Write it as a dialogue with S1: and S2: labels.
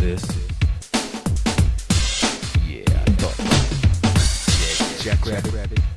S1: this. Yeah, I thought. Yeah, Jack